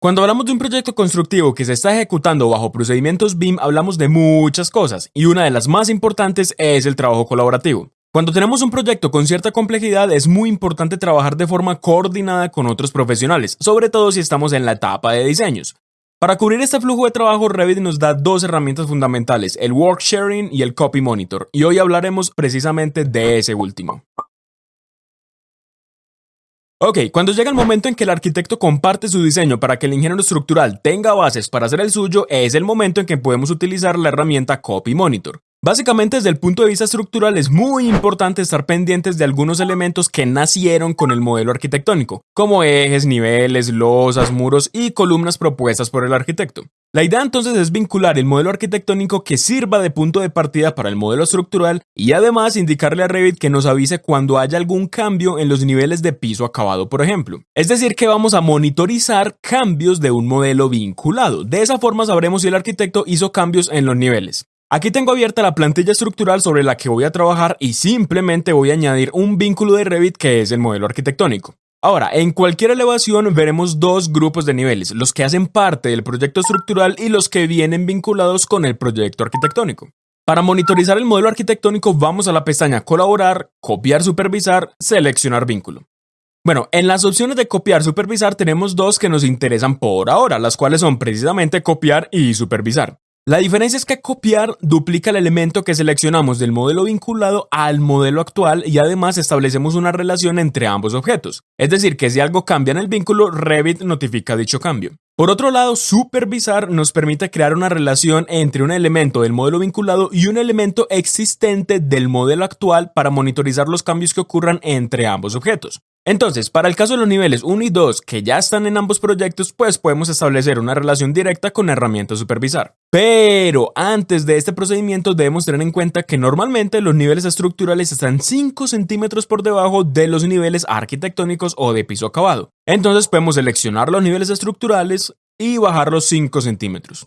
Cuando hablamos de un proyecto constructivo que se está ejecutando bajo procedimientos BIM, hablamos de muchas cosas, y una de las más importantes es el trabajo colaborativo. Cuando tenemos un proyecto con cierta complejidad, es muy importante trabajar de forma coordinada con otros profesionales, sobre todo si estamos en la etapa de diseños. Para cubrir este flujo de trabajo, Revit nos da dos herramientas fundamentales, el Work Sharing y el Copy Monitor, y hoy hablaremos precisamente de ese último. Ok, cuando llega el momento en que el arquitecto comparte su diseño para que el ingeniero estructural tenga bases para hacer el suyo, es el momento en que podemos utilizar la herramienta Copy Monitor. Básicamente desde el punto de vista estructural es muy importante estar pendientes de algunos elementos que nacieron con el modelo arquitectónico, como ejes, niveles, losas, muros y columnas propuestas por el arquitecto. La idea entonces es vincular el modelo arquitectónico que sirva de punto de partida para el modelo estructural y además indicarle a Revit que nos avise cuando haya algún cambio en los niveles de piso acabado, por ejemplo. Es decir, que vamos a monitorizar cambios de un modelo vinculado. De esa forma sabremos si el arquitecto hizo cambios en los niveles. Aquí tengo abierta la plantilla estructural sobre la que voy a trabajar y simplemente voy a añadir un vínculo de Revit que es el modelo arquitectónico. Ahora, en cualquier elevación veremos dos grupos de niveles, los que hacen parte del proyecto estructural y los que vienen vinculados con el proyecto arquitectónico. Para monitorizar el modelo arquitectónico vamos a la pestaña Colaborar, Copiar, Supervisar, Seleccionar vínculo. Bueno, en las opciones de copiar, supervisar tenemos dos que nos interesan por ahora, las cuales son precisamente copiar y supervisar. La diferencia es que copiar duplica el elemento que seleccionamos del modelo vinculado al modelo actual y además establecemos una relación entre ambos objetos. Es decir, que si algo cambia en el vínculo, Revit notifica dicho cambio. Por otro lado, supervisar nos permite crear una relación entre un elemento del modelo vinculado y un elemento existente del modelo actual para monitorizar los cambios que ocurran entre ambos objetos. Entonces, para el caso de los niveles 1 y 2 que ya están en ambos proyectos, pues podemos establecer una relación directa con la herramienta supervisar. Pero antes de este procedimiento debemos tener en cuenta que normalmente los niveles estructurales están 5 centímetros por debajo de los niveles arquitectónicos o de piso acabado. Entonces podemos seleccionar los niveles estructurales y bajarlos 5 centímetros.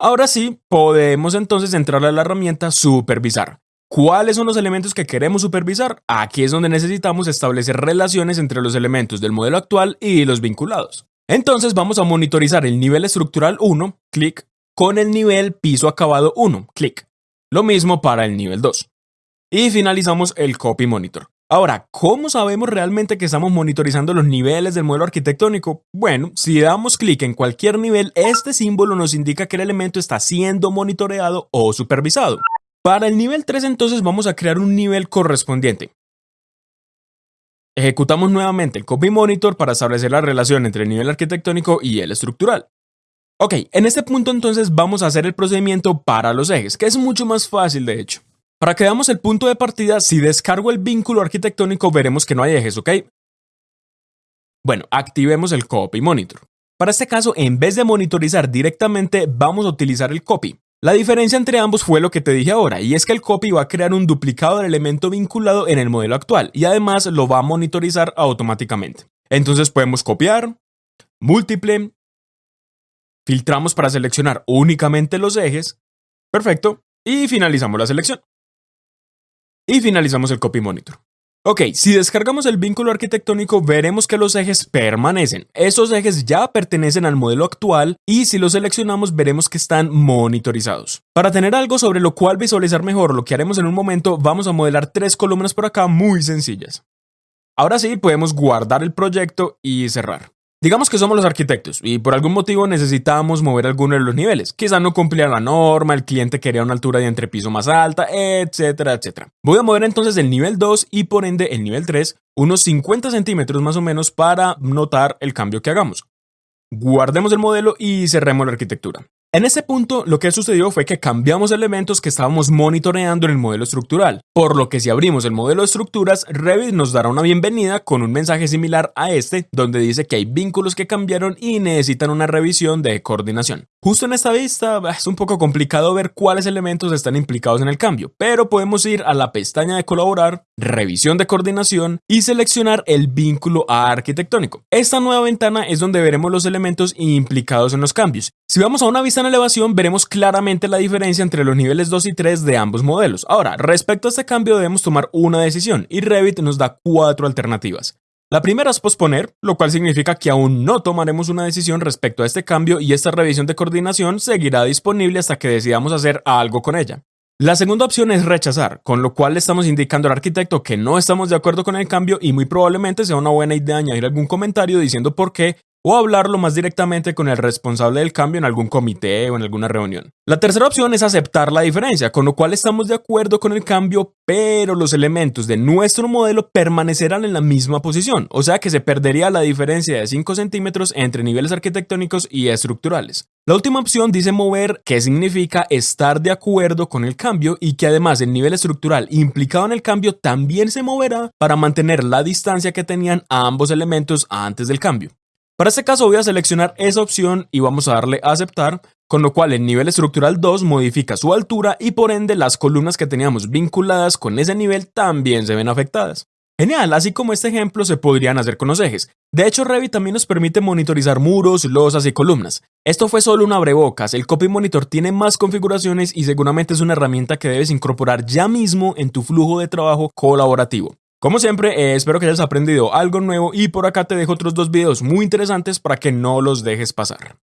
Ahora sí, podemos entonces entrar a la herramienta supervisar. ¿Cuáles son los elementos que queremos supervisar? Aquí es donde necesitamos establecer relaciones entre los elementos del modelo actual y los vinculados. Entonces vamos a monitorizar el nivel estructural 1, clic, con el nivel piso acabado 1, clic. Lo mismo para el nivel 2. Y finalizamos el copy monitor. Ahora, ¿cómo sabemos realmente que estamos monitorizando los niveles del modelo arquitectónico? Bueno, si damos clic en cualquier nivel, este símbolo nos indica que el elemento está siendo monitoreado o supervisado. Para el nivel 3 entonces vamos a crear un nivel correspondiente. Ejecutamos nuevamente el Copy Monitor para establecer la relación entre el nivel arquitectónico y el estructural. Ok, en este punto entonces vamos a hacer el procedimiento para los ejes, que es mucho más fácil de hecho. Para que veamos el punto de partida, si descargo el vínculo arquitectónico veremos que no hay ejes, ¿ok? Bueno, activemos el Copy Monitor. Para este caso, en vez de monitorizar directamente, vamos a utilizar el Copy. La diferencia entre ambos fue lo que te dije ahora, y es que el copy va a crear un duplicado del elemento vinculado en el modelo actual, y además lo va a monitorizar automáticamente. Entonces podemos copiar, múltiple, filtramos para seleccionar únicamente los ejes, perfecto, y finalizamos la selección. Y finalizamos el copy monitor. Ok, si descargamos el vínculo arquitectónico veremos que los ejes permanecen. Esos ejes ya pertenecen al modelo actual y si los seleccionamos veremos que están monitorizados. Para tener algo sobre lo cual visualizar mejor lo que haremos en un momento, vamos a modelar tres columnas por acá muy sencillas. Ahora sí, podemos guardar el proyecto y cerrar. Digamos que somos los arquitectos y por algún motivo necesitamos mover alguno de los niveles. Quizá no cumplía la norma, el cliente quería una altura de entrepiso más alta, etcétera, etcétera. Voy a mover entonces el nivel 2 y por ende el nivel 3 unos 50 centímetros más o menos para notar el cambio que hagamos. Guardemos el modelo y cerremos la arquitectura. En ese punto, lo que sucedió fue que cambiamos elementos que estábamos monitoreando en el modelo estructural, por lo que si abrimos el modelo de estructuras, Revit nos dará una bienvenida con un mensaje similar a este, donde dice que hay vínculos que cambiaron y necesitan una revisión de coordinación. Justo en esta vista es un poco complicado ver cuáles elementos están implicados en el cambio, pero podemos ir a la pestaña de colaborar, revisión de coordinación y seleccionar el vínculo arquitectónico. Esta nueva ventana es donde veremos los elementos implicados en los cambios. Si vamos a una vista en elevación, veremos claramente la diferencia entre los niveles 2 y 3 de ambos modelos. Ahora, respecto a este cambio debemos tomar una decisión y Revit nos da cuatro alternativas. La primera es posponer, lo cual significa que aún no tomaremos una decisión respecto a este cambio y esta revisión de coordinación seguirá disponible hasta que decidamos hacer algo con ella. La segunda opción es rechazar, con lo cual le estamos indicando al arquitecto que no estamos de acuerdo con el cambio y muy probablemente sea una buena idea añadir algún comentario diciendo por qué o hablarlo más directamente con el responsable del cambio en algún comité o en alguna reunión. La tercera opción es aceptar la diferencia, con lo cual estamos de acuerdo con el cambio, pero los elementos de nuestro modelo permanecerán en la misma posición, o sea que se perdería la diferencia de 5 centímetros entre niveles arquitectónicos y estructurales. La última opción dice mover, que significa estar de acuerdo con el cambio y que además el nivel estructural implicado en el cambio también se moverá para mantener la distancia que tenían ambos elementos antes del cambio. Para este caso voy a seleccionar esa opción y vamos a darle a aceptar, con lo cual el nivel estructural 2 modifica su altura y por ende las columnas que teníamos vinculadas con ese nivel también se ven afectadas. Genial, así como este ejemplo se podrían hacer con los ejes. De hecho, Revit también nos permite monitorizar muros, losas y columnas. Esto fue solo un abrebocas, el Copy Monitor tiene más configuraciones y seguramente es una herramienta que debes incorporar ya mismo en tu flujo de trabajo colaborativo. Como siempre, eh, espero que hayas aprendido algo nuevo y por acá te dejo otros dos videos muy interesantes para que no los dejes pasar.